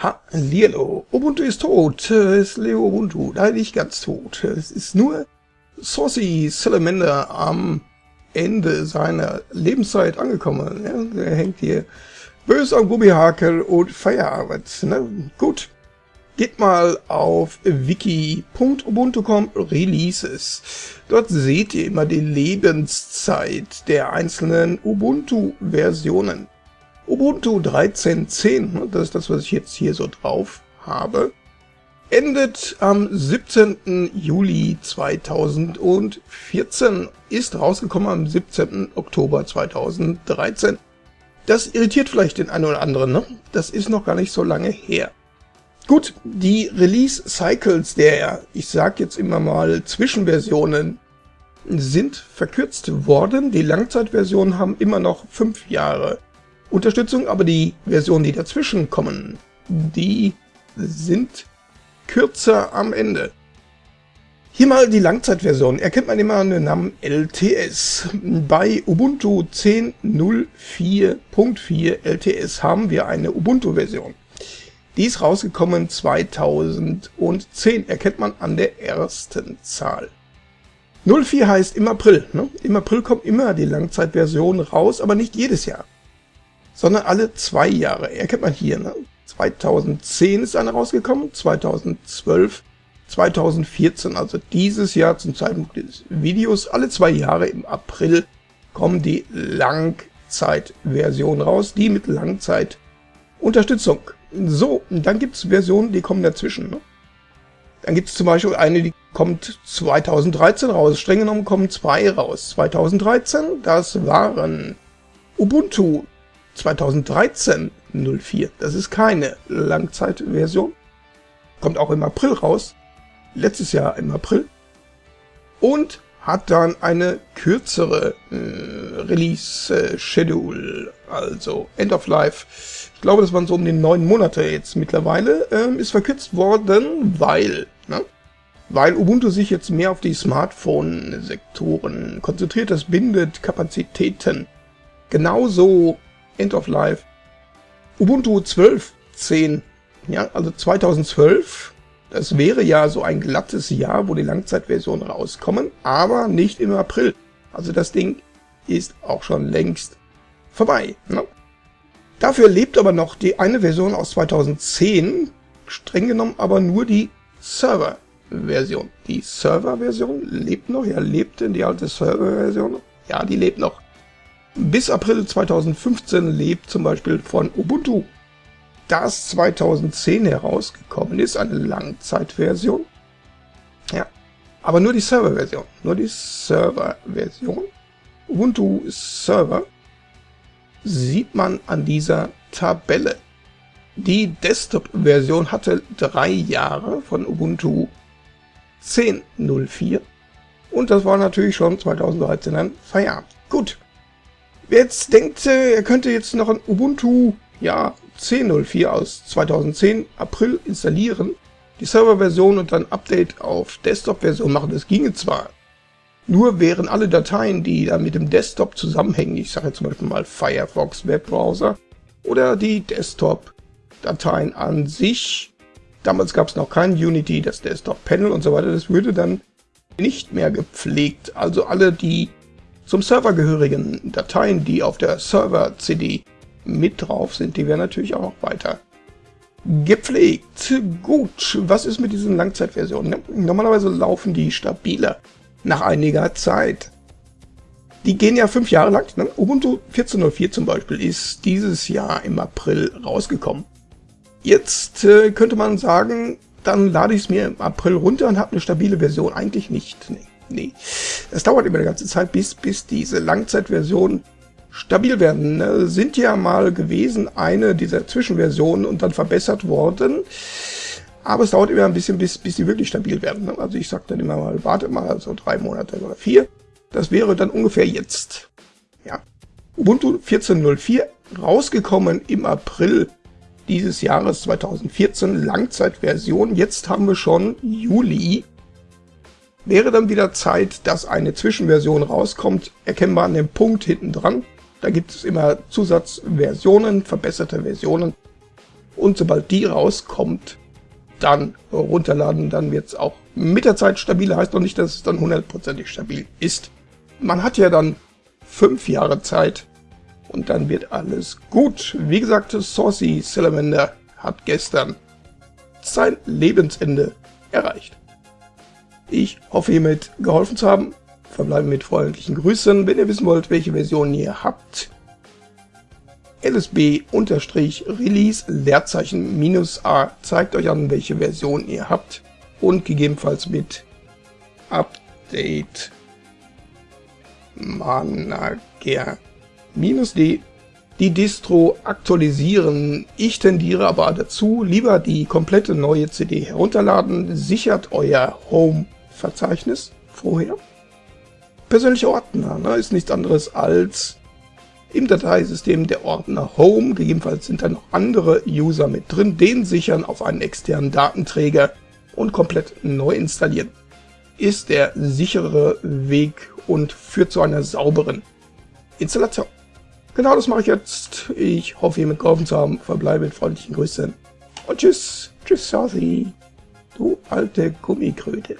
Hallihallo, Ubuntu ist tot, es ist Leo Ubuntu, nein, nicht ganz tot. Es ist nur Saucy Salamander am Ende seiner Lebenszeit angekommen. Ja, der hängt hier böse am Gummihakel und Feierabend. Ne? Gut, geht mal auf wiki.ubuntu.com Releases. Dort seht ihr immer die Lebenszeit der einzelnen Ubuntu-Versionen. Ubuntu 13.10, das ist das, was ich jetzt hier so drauf habe, endet am 17. Juli 2014, ist rausgekommen am 17. Oktober 2013. Das irritiert vielleicht den einen oder anderen, ne? Das ist noch gar nicht so lange her. Gut, die Release-Cycles der, ich sag jetzt immer mal, Zwischenversionen sind verkürzt worden. Die Langzeitversionen haben immer noch fünf Jahre Unterstützung, aber die Versionen, die dazwischen kommen, die sind kürzer am Ende. Hier mal die Langzeitversion. Erkennt man immer den Namen LTS. Bei Ubuntu 10.04.4 LTS haben wir eine Ubuntu-Version. Die ist rausgekommen 2010. Erkennt man an der ersten Zahl. 04 heißt im April. Ne? Im April kommt immer die Langzeitversion raus, aber nicht jedes Jahr sondern alle zwei Jahre. Erkennt man hier, ne? 2010 ist eine rausgekommen, 2012, 2014, also dieses Jahr zum Zeitpunkt des Videos, alle zwei Jahre im April kommen die Langzeitversionen raus, die mit Langzeitunterstützung. So, dann gibt es Versionen, die kommen dazwischen. Ne? Dann gibt es zum Beispiel eine, die kommt 2013 raus. Streng genommen kommen zwei raus. 2013, das waren Ubuntu 2013 04. Das ist keine Langzeitversion. Kommt auch im April raus. Letztes Jahr im April. Und hat dann eine kürzere äh, Release-Schedule, also End of Life. Ich glaube, das waren so um die neun Monate jetzt mittlerweile. Ähm, ist verkürzt worden, weil, ne? weil Ubuntu sich jetzt mehr auf die Smartphone-Sektoren konzentriert. Das bindet Kapazitäten. Genauso End of Life. Ubuntu 12.10, ja, also 2012, das wäre ja so ein glattes Jahr, wo die Langzeitversionen rauskommen, aber nicht im April. Also das Ding ist auch schon längst vorbei. Ne? Dafür lebt aber noch die eine Version aus 2010, streng genommen aber nur die Server-Version. Die Server-Version lebt noch, ja, lebt denn die alte Server-Version? Ja, die lebt noch. Bis April 2015 lebt zum Beispiel von Ubuntu, das 2010 herausgekommen ist, eine Langzeitversion. Ja, aber nur die Serverversion, nur die Serverversion. Ubuntu Server sieht man an dieser Tabelle. Die Desktop-Version hatte drei Jahre von Ubuntu 10.04 und das war natürlich schon 2013 ein Feierabend. Gut, Wer jetzt denkt, äh, er könnte jetzt noch ein Ubuntu ja, 10.04 aus 2010 April installieren, die Serverversion und dann Update auf Desktop-Version machen, das ginge zwar. Nur wären alle Dateien, die da mit dem Desktop zusammenhängen, ich sage jetzt zum Beispiel mal Firefox Webbrowser oder die Desktop-Dateien an sich, damals gab es noch kein Unity, das Desktop-Panel und so weiter, das würde dann nicht mehr gepflegt. Also alle die zum Server gehörigen Dateien, die auf der Server-CD mit drauf sind, die werden natürlich auch noch weiter gepflegt. Gut, was ist mit diesen Langzeitversionen? Normalerweise laufen die stabiler nach einiger Zeit. Die gehen ja fünf Jahre lang. Ne? Ubuntu 14.04 zum Beispiel ist dieses Jahr im April rausgekommen. Jetzt äh, könnte man sagen, dann lade ich es mir im April runter und habe eine stabile Version. Eigentlich nicht. Nee nee. Es dauert immer eine ganze Zeit, bis, bis diese Langzeitversionen stabil werden. Ne? Sind ja mal gewesen eine dieser Zwischenversionen und dann verbessert worden. Aber es dauert immer ein bisschen, bis, bis die wirklich stabil werden. Ne? Also ich sage dann immer mal, warte mal so drei Monate oder vier. Das wäre dann ungefähr jetzt. Ja. Ubuntu 14.04 rausgekommen im April dieses Jahres 2014, Langzeitversion. Jetzt haben wir schon Juli Wäre dann wieder Zeit, dass eine Zwischenversion rauskommt, erkennbar an dem Punkt hinten dran. Da gibt es immer Zusatzversionen, verbesserte Versionen. Und sobald die rauskommt, dann runterladen, dann wird es auch mit der Zeit stabiler. Heißt noch nicht, dass es dann hundertprozentig stabil ist. Man hat ja dann fünf Jahre Zeit und dann wird alles gut. Wie gesagt, Saucy Salamander hat gestern sein Lebensende erreicht. Ich hoffe hiermit geholfen zu haben. Verbleiben mit freundlichen Grüßen. Wenn ihr wissen wollt, welche Version ihr habt, LSB-Release Leerzeichen minus A zeigt euch an, welche Version ihr habt und gegebenenfalls mit Update Manager minus D die Distro aktualisieren. Ich tendiere aber dazu, lieber die komplette neue CD herunterladen, sichert euer Home-Verzeichnis vorher. Persönlicher Ordner ne, ist nichts anderes als im Dateisystem der Ordner Home, gegebenenfalls sind da noch andere User mit drin, den sichern auf einen externen Datenträger und komplett neu installieren. Ist der sichere Weg und führt zu einer sauberen Installation. Genau das mache ich jetzt. Ich hoffe, ihr mitgeholfen zu haben. Verbleibe mit freundlichen Grüßen. Und tschüss. Tschüss, Sazi. Du alte Gummikröte.